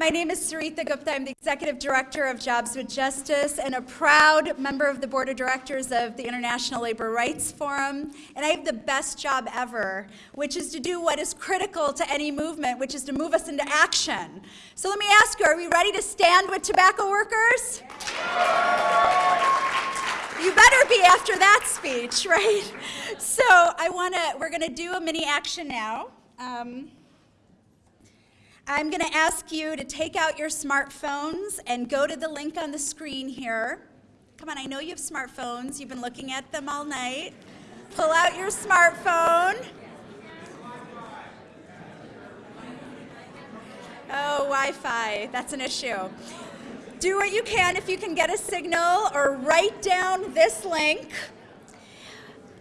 My name is Sarita Gupta. I'm the Executive Director of Jobs with Justice and a proud member of the Board of Directors of the International Labor Rights Forum. And I have the best job ever, which is to do what is critical to any movement, which is to move us into action. So let me ask you, are we ready to stand with tobacco workers? You better be after that speech, right? So I want to, we're going to do a mini action now. Um, I'm going to ask you to take out your smartphones and go to the link on the screen here. Come on, I know you have smartphones. You've been looking at them all night. Pull out your smartphone. Oh, Wi-Fi, that's an issue. Do what you can if you can get a signal or write down this link.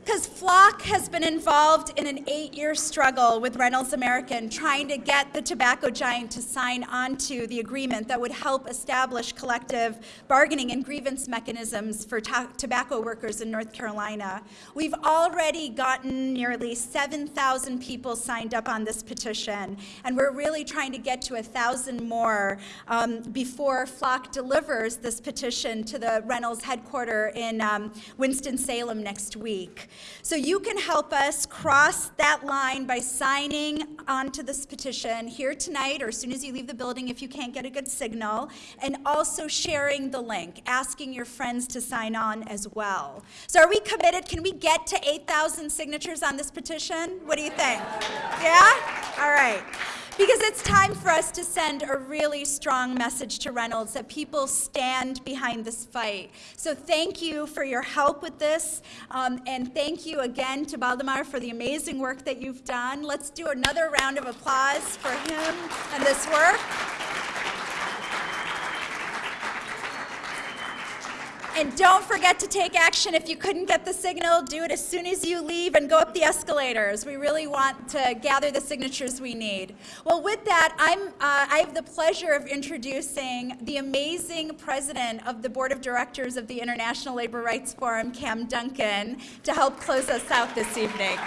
Because FLOC has been involved in an eight-year struggle with Reynolds American trying to get the tobacco giant to sign onto the agreement that would help establish collective bargaining and grievance mechanisms for tobacco workers in North Carolina. We've already gotten nearly 7,000 people signed up on this petition, and we're really trying to get to 1,000 more um, before FLOC delivers this petition to the Reynolds headquarters in um, Winston-Salem next week. So you can help us cross that line by signing onto this petition here tonight or as soon as you leave the building if you can't get a good signal, and also sharing the link, asking your friends to sign on as well. So are we committed? Can we get to 8,000 signatures on this petition? What do you think? Yeah? All right because it's time for us to send a really strong message to Reynolds that people stand behind this fight. So thank you for your help with this, um, and thank you again to Baldemar for the amazing work that you've done. Let's do another round of applause for him and this work. And don't forget to take action. If you couldn't get the signal, do it as soon as you leave and go up the escalators. We really want to gather the signatures we need. Well, with that, I'm, uh, I have the pleasure of introducing the amazing president of the Board of Directors of the International Labor Rights Forum, Cam Duncan, to help close us out this evening.